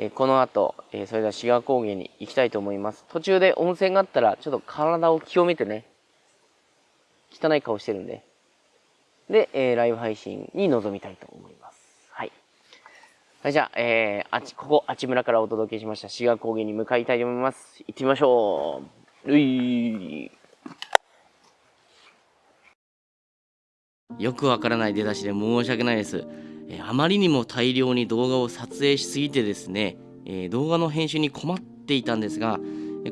えこの後、えそれでは志賀高原に行きたいと思います。途中で温泉があったら、ちょっと体を清めてね、汚い顔してるんで、で、えー、ライブ配信に臨みたいと思います。はい。はい、じゃあ、えー、あち、ここ、あち村からお届けしました志賀高原に向かいたいと思います。行ってみましょう。ういよくわからない出だしで申し訳ないです。えあまりにも大量に動画を撮影しすぎてですね、え動画の編集に困っていたんですが、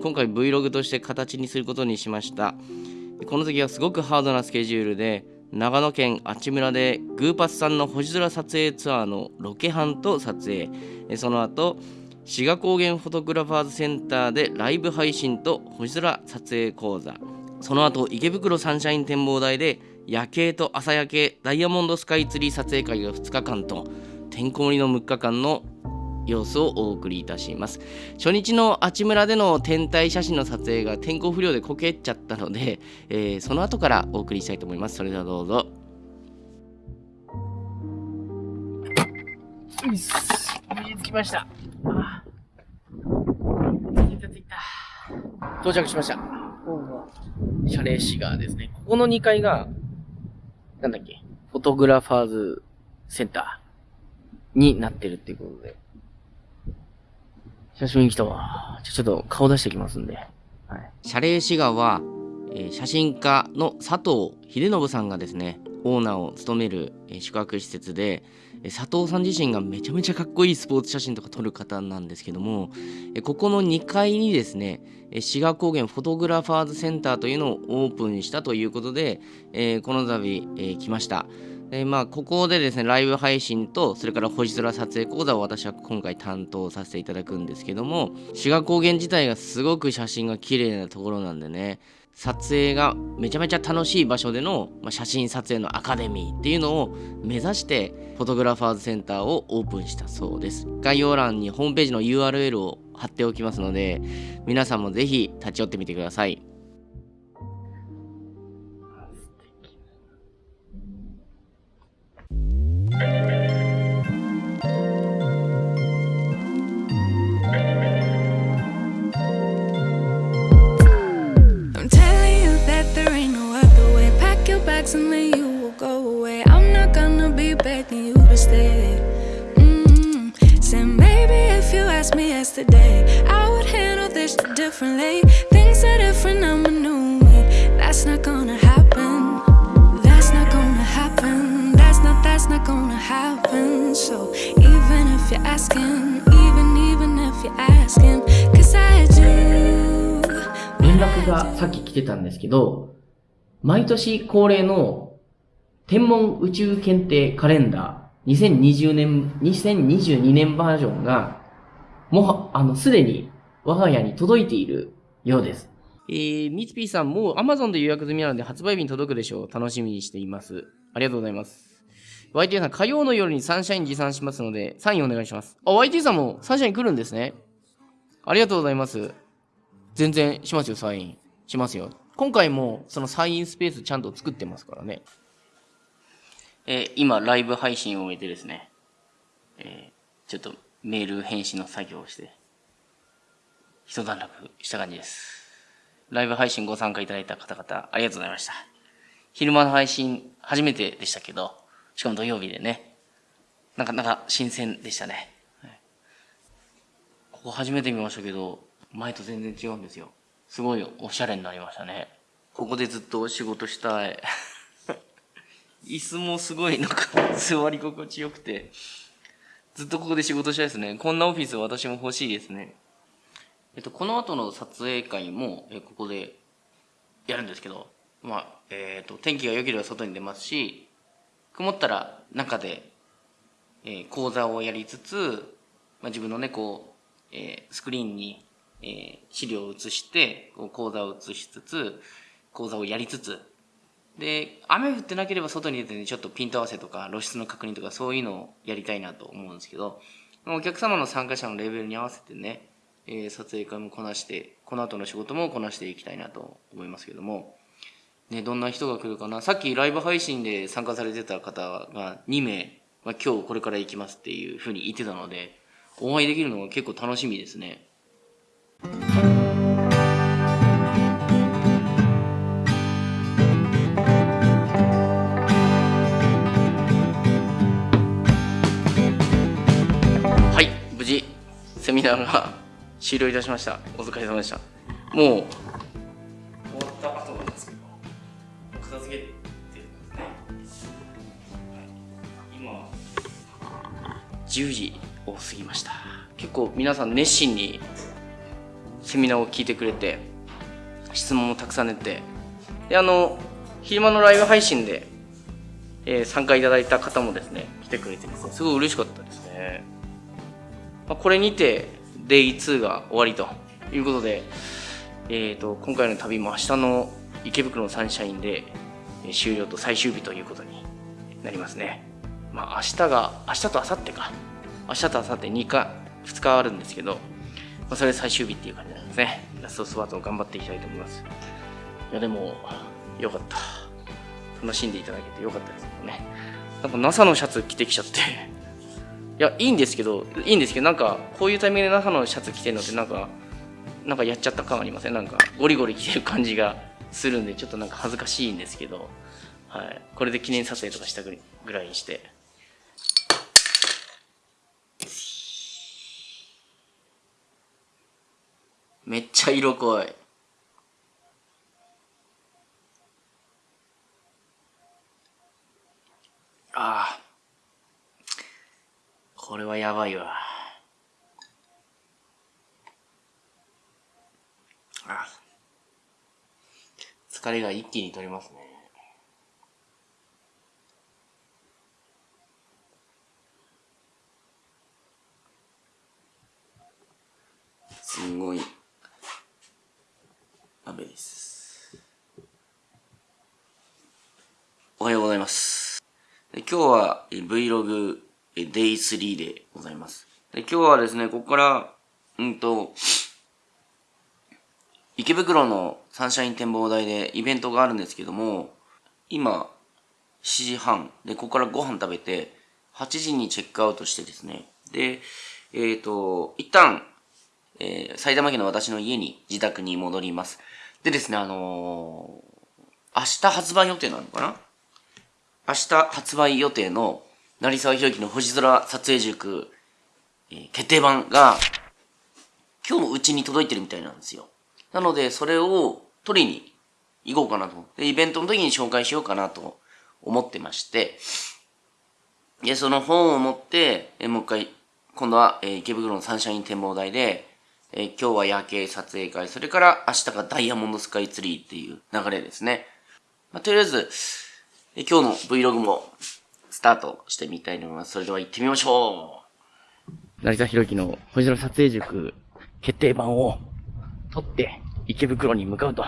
今回 Vlog として形にすることにしました。この時はすごくハードなスケジュールで、長野県阿智村でグーパスさんの星空撮影ツアーのロケハンと撮影、その後、志賀高原フォトグラファーズセンターでライブ配信と星空撮影講座、その後池袋サンシャイン展望台で夜景と朝焼けダイヤモンドスカイツリー撮影会が2日間とてんこ盛りの6日間の様子をお送りいたします。初日のあち村での天体写真の撮影が天候不良でこけちゃったので、えー、その後からお送りしたいと思います。それではどうぞ。ういっす着きました。到着しました。謝礼市がですね。ここの2階がなんだっけ、フォトグラファーズセンターになってるっていうことで。久しぶりに来たわ。ちょっと顔出してきますんで。はい。謝礼志賀は、えー、写真家の佐藤秀信さんがですね、オーナーを務める、え、宿泊施設で、佐藤さん自身がめちゃめちゃかっこいいスポーツ写真とか撮る方なんですけども、ここの2階にですね、志賀高原フォトグラファーズセンターというのをオープンしたということで、この度、来ました。でまあ、ここでですね、ライブ配信と、それから星空撮影講座を私は今回担当させていただくんですけども、志賀高原自体がすごく写真が綺麗なところなんでね、撮影がめちゃめちゃ楽しい場所での、まあ、写真撮影のアカデミーっていうのを目指してフォトグラファーズセンターをオープンしたそうです。概要欄にホームページの URL を貼っておきますので皆さんもぜひ立ち寄ってみてください。がさっき来てたんですけど、 毎年恒例の天文宇宙検定カレンダー2020年、2022年バージョンが、もう、あの、すでに我が家に届いているようです。えー、ミツピーさん、もう Amazon で予約済みなので発売日に届くでしょう。楽しみにしています。ありがとうございます。YT さん、火曜の夜にサンシャイン持参しますので、サインお願いします。あ、YT さんもサンシャイン来るんですね。ありがとうございます。全然しますよ、サイン。しますよ。今回もそのサインスペースちゃんと作ってますからね。えー、今、ライブ配信を終えてですね、えー、ちょっとメール返信の作業をして、一段落した感じです。ライブ配信ご参加いただいた方々、ありがとうございました。昼間の配信、初めてでしたけど、しかも土曜日でね、なかなか新鮮でしたね。ここ初めて見ましたけど、前と全然違うんですよ。すごいおしゃれになりましたね。ここでずっと仕事したい。椅子もすごいなんか座り心地よくて、ずっとここで仕事したいですね。こんなオフィス私も欲しいですね。えっと、この後の撮影会も、えここでやるんですけど、まあ、えっ、と、天気が良ければ外に出ますし、曇ったら中で、えー、講座をやりつつ、まあ、自分のね、こう、えー、スクリーンにえー、資料を映して、講座を映しつつ、講座をやりつつ、で、雨降ってなければ外に出てね、ちょっとピント合わせとか露出の確認とかそういうのをやりたいなと思うんですけど、お客様の参加者のレベルに合わせてね、えー、撮影会もこなして、この後の仕事もこなしていきたいなと思いますけども、ね、どんな人が来るかな。さっきライブ配信で参加されてた方が2名、まあ、今日これから行きますっていうふうに言ってたので、お会いできるのが結構楽しみですね。はい、無事、セミナーが終了いたしました。お疲れ様でした。もう、終わった後なんですけど、片付けてるんですね。今、10時を過ぎました。結構皆さん熱心にセミナーを聞いてくれて、質問もたくさん出て、で、あの、昼間のライブ配信で、えー参加いただいた方もですね、来てくれてですね、すごい嬉しかったですね。まあ、これにて、Day2 が終わりということで、えー、と今回の旅も明日の池袋のサンシャインでえ終了と最終日ということになりますね。まあ明日が、明日と明後日か。明日と明後日2日、2日あるんですけど、まあ、それで最終日っていう感じなんですね。ラストスパートを頑張っていきたいと思います。いやでも、よかった。楽しんでいただけてよかったですけどね。なんか NASA のシャツ着てきちゃって。いや、いいんですけど、いいんですけど、なんか、こういうタイミングで NASA のシャツ着てるのってなんか、なんかやっちゃった感ありません？なんかゴリゴリ着てる感じがするんでちょっとなんか恥ずかしいんですけど、はい、これで記念撮影とかしたぐぐらいにしてめっちゃ色濃い。ああ。これはやばいわ。あ疲れが一気に取れますね。すごい。です。おはようございます。今日は Vlog Day3 でございます。で今日はですね、ここから、うんと、池袋のサンシャイン展望台でイベントがあるんですけども、今、7時半で、ここからご飯食べて、8時にチェックアウトしてですね、で、えっ、と、一旦、えー埼玉県の私の家に、自宅に戻ります。でですね、あのー明日発売予定なのかな？明日発売予定の、成沢宏樹の星空撮影塾、えー決定版が、今日もうちに届いてるみたいなんですよ。なので、それを取りに行こうかなと。で、イベントの時に紹介しようかなと思ってまして、で、その本を持って、えもう一回、今度は、えー池袋のサンシャイン展望台で、えー今日は夜景撮影会、それから明日がダイヤモンドスカイツリーっていう流れですね。まあ、とりあえず、えー今日の Vlog もスタートしてみたいと思います。それでは行ってみましょう成田博樹の星空撮影塾決定版を取って池袋に向かうと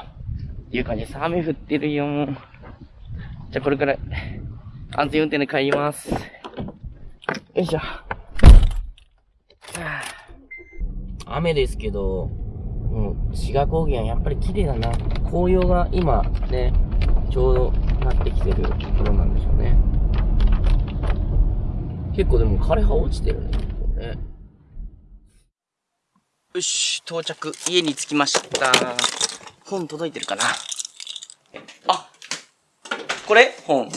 いう感じです。雨降ってるよ。じゃあこれから安全運転で帰ります。よいしょ。はあ雨ですけど、うん、志賀高原やっぱり綺麗だな。紅葉が今ね、ちょうどなってきてるところなんでしょうね。結構でも枯葉落ちてるね。ここねよし、到着。家に着きました。本届いてるかなあこれ？本。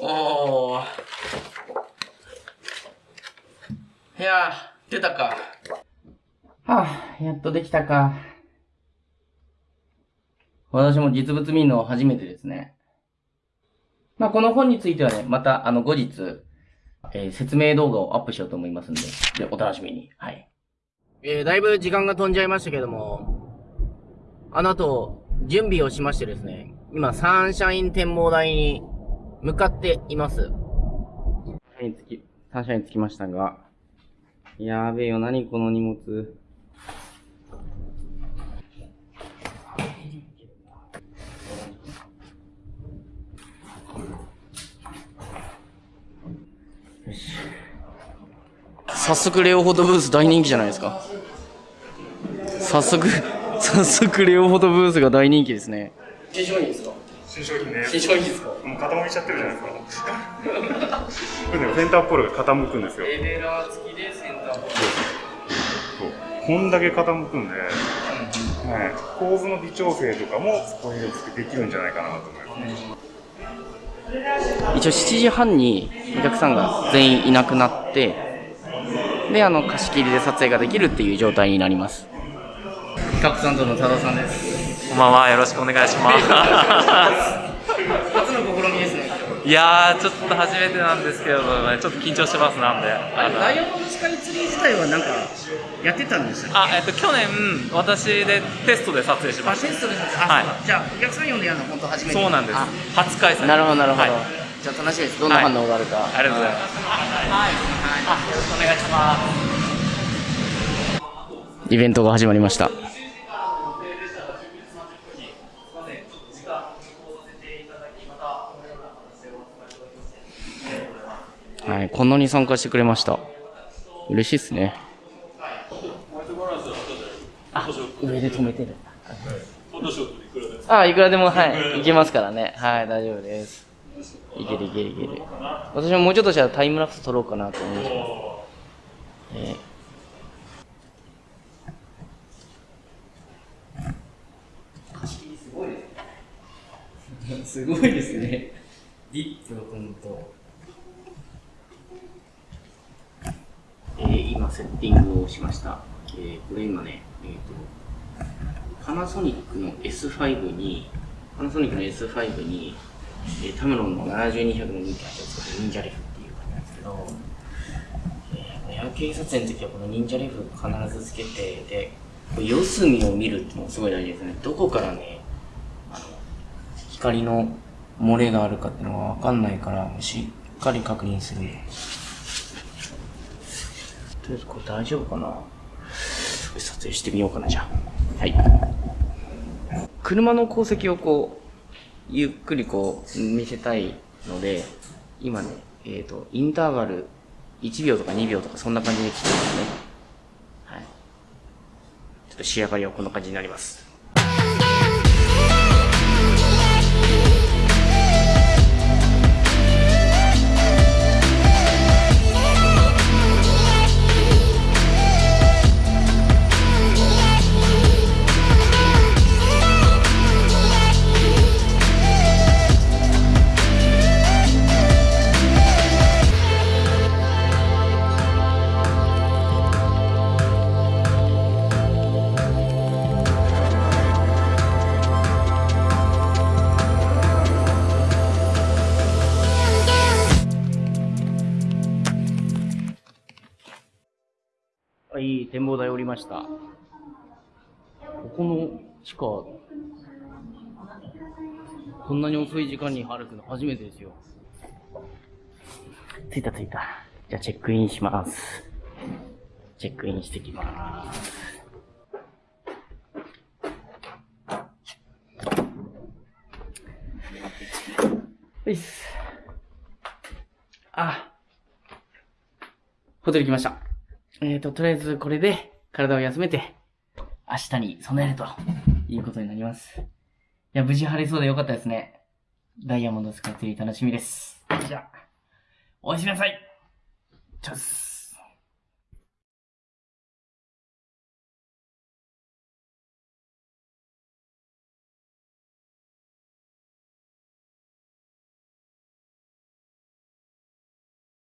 おー。いやー、出たか。はあ、やっとできたか。私も実物見るの初めてですね。まあ、この本についてはね、また、あの、後日、えー説明動画をアップしようと思いますんで、で、お楽しみに。はい。えー、だいぶ時間が飛んじゃいましたけども、あの後、準備をしましてですね、今、サンシャイン展望台に向かっています。サンシャイン着き、サンシャイン着きましたが、やべえよ、何この荷物。早速レオフォトブース大人気じゃないですか。早速、早速レオフォトブースが大人気ですね。消しいいですか？新商品です。新商品ですか？もう傾いちゃってるじゃないですか。これね、センターポールが傾くんですよ。エレラー付きでこんだけ傾くんで、はい、構図の微調整とかもこういうのでできるんじゃないかなと思います。一応7時半にお客さんが全員いなくなってであの貸し切りで撮影ができるっていう状態になります企画担当の多田さんですこんばんは、よろしくお願いします。いやー、ちょっと初めてなんですけどね、ちょっと緊張してますなんで。あのダイヤモンドスカイツリー自体はなんかやってたんですよあ、えっと、去年、私でテストで撮影しましテストですあ、はいじゃあお客さん呼んでやるの本当初めた。てそうなんですあ。初開催。なるほどなるほど、はいじゃあ楽しみですどんな反応があるか、ありがとうございます。はい。あ、よろしくお願いします。イベントが始まりましたはい、こんなに参加してくれました。嬉しいですね。あ、上で止めてる。あ、いくらでも、はい、いけますからね。はい、大丈夫です。いけるいけるいける。私ももうちょっとしたらタイムラプス撮ろうかなと思います。えーすごいですね。ディップのほんと。えー、今セッティングをしました。えー、これ今ね、えっ、と、パナソニックの S5 に、パナソニックの S5 に、えー、タムロンの7200の忍者を使って忍者レフっていう感じなんですけど、えー、エア警察の時はこの忍者レフ必ずつけて、で、四隅を見るっていうのがすごい大事ですね。どこからね、あの、光の漏れがあるかっていうのが分かんないから、しっかり確認する。とりあえずこれ大丈夫かな？撮影してみようかな、じゃあ。はい。車の航跡をこう、ゆっくりこう、見せたいので、今ね、えっ、と、インターバル1秒とか2秒とかそんな感じで切ってますね。はい。ちょっと仕上がりはこんな感じになります。した。ここの地下、こんなに遅い時間に歩くの初めてですよ。着いた着いた。じゃあチェックインします。チェックインしてきます。はいっす。あ、ホテル来ました。えーと、とりあえずこれで体を休めて、明日に備えるということになります。いや、無事晴れそうでよかったですね。ダイヤモンドスカイツリー楽しみです。じゃあ、おやすみなさい。チャス。